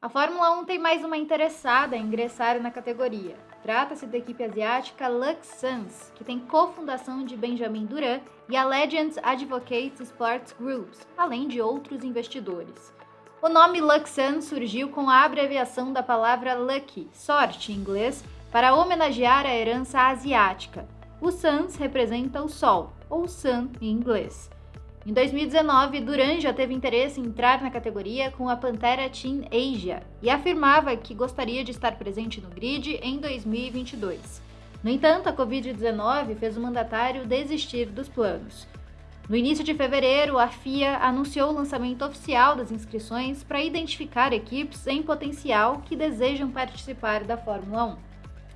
A Fórmula 1 tem mais uma interessada a ingressar na categoria. Trata-se da equipe asiática Luxans, que tem cofundação de Benjamin Duran e a Legends Advocates Sports Groups, além de outros investidores. O nome Luxan surgiu com a abreviação da palavra lucky, sorte em inglês, para homenagear a herança asiática. O Suns representa o sol, ou sun em inglês. Em 2019, Duran já teve interesse em entrar na categoria com a Pantera Team Asia e afirmava que gostaria de estar presente no grid em 2022. No entanto, a Covid-19 fez o mandatário desistir dos planos. No início de fevereiro, a FIA anunciou o lançamento oficial das inscrições para identificar equipes em potencial que desejam participar da Fórmula 1.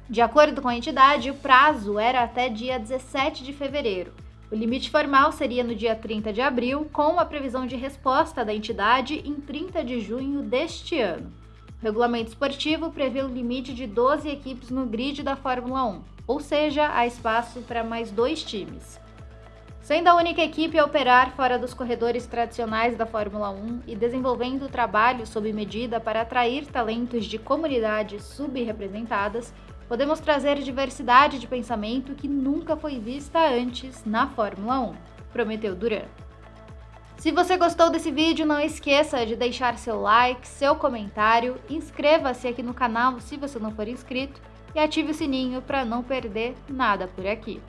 De acordo com a entidade, o prazo era até dia 17 de fevereiro, o limite formal seria no dia 30 de abril, com a previsão de resposta da entidade em 30 de junho deste ano. O regulamento esportivo prevê o limite de 12 equipes no grid da Fórmula 1, ou seja, há espaço para mais dois times. Sendo a única equipe a operar fora dos corredores tradicionais da Fórmula 1 e desenvolvendo trabalho sob medida para atrair talentos de comunidades subrepresentadas, podemos trazer diversidade de pensamento que nunca foi vista antes na Fórmula 1, prometeu Duran. Se você gostou desse vídeo, não esqueça de deixar seu like, seu comentário, inscreva-se aqui no canal se você não for inscrito e ative o sininho para não perder nada por aqui.